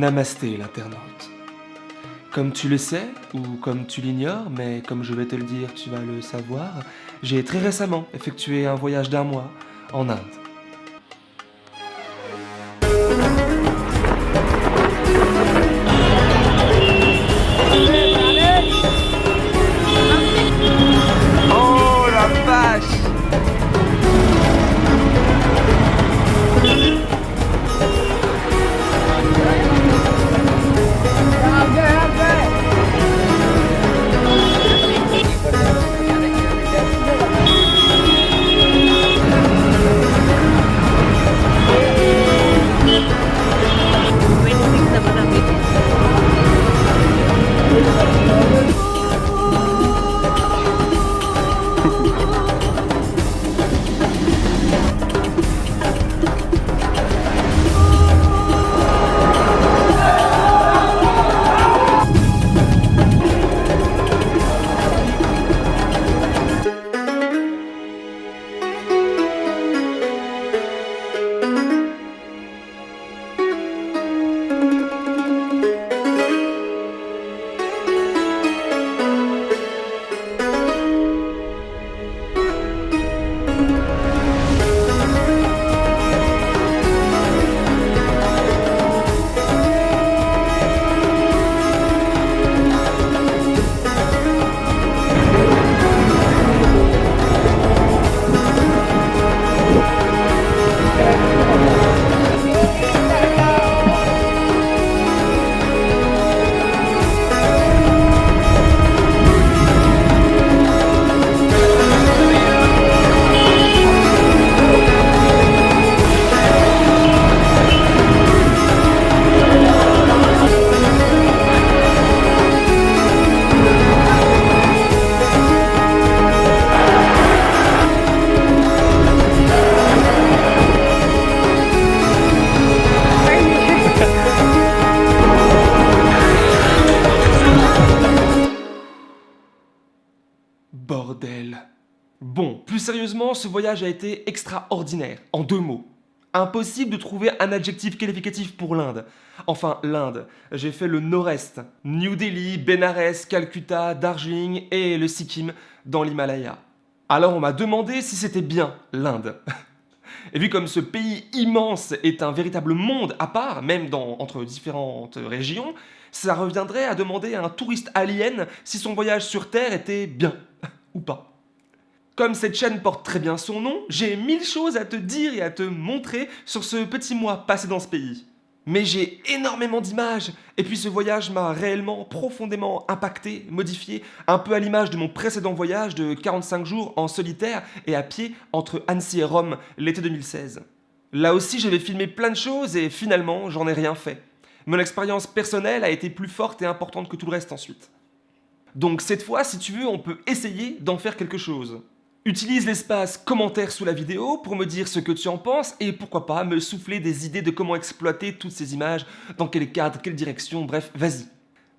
Namasté l'internaute. Comme tu le sais, ou comme tu l'ignores, mais comme je vais te le dire, tu vas le savoir, j'ai très récemment effectué un voyage d'un mois en Inde. Bordel. Bon, plus sérieusement, ce voyage a été extraordinaire, en deux mots. Impossible de trouver un adjectif qualificatif pour l'Inde. Enfin, l'Inde. J'ai fait le nord-est, New Delhi, Benares, Calcutta, Darjeeling et le Sikkim dans l'Himalaya. Alors on m'a demandé si c'était bien l'Inde. Et vu comme ce pays immense est un véritable monde à part, même entre différentes régions, ça reviendrait à demander à un touriste alien si son voyage sur Terre était bien ou pas. Comme cette chaîne porte très bien son nom, j'ai mille choses à te dire et à te montrer sur ce petit mois passé dans ce pays. Mais j'ai énormément d'images, et puis ce voyage m'a réellement profondément impacté, modifié, un peu à l'image de mon précédent voyage de 45 jours en solitaire et à pied entre Annecy et Rome l'été 2016. Là aussi j'avais filmé plein de choses et finalement j'en ai rien fait. Mon expérience personnelle a été plus forte et importante que tout le reste ensuite. Donc cette fois, si tu veux, on peut essayer d'en faire quelque chose. Utilise l'espace commentaire sous la vidéo pour me dire ce que tu en penses et pourquoi pas me souffler des idées de comment exploiter toutes ces images, dans quel cadre, quelle direction, bref, vas-y.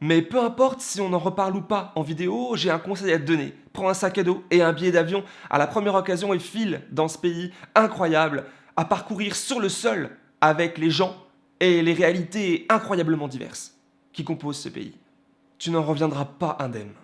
Mais peu importe si on en reparle ou pas en vidéo, j'ai un conseil à te donner. Prends un sac à dos et un billet d'avion à la première occasion et file dans ce pays incroyable à parcourir sur le sol avec les gens et les réalités incroyablement diverses qui composent ce pays. Tu n'en reviendras pas indemne.